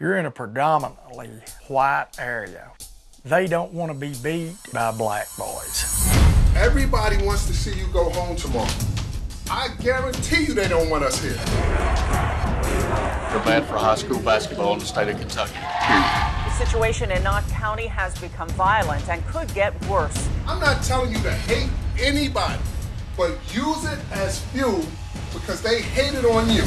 You're in a predominantly white area. They don't want to be beat by black boys. Everybody wants to see you go home tomorrow. I guarantee you they don't want us here. They're bad for high school basketball in the state of Kentucky. The situation in Knott County has become violent and could get worse. I'm not telling you to hate anybody, but use it as fuel because they hate it on you.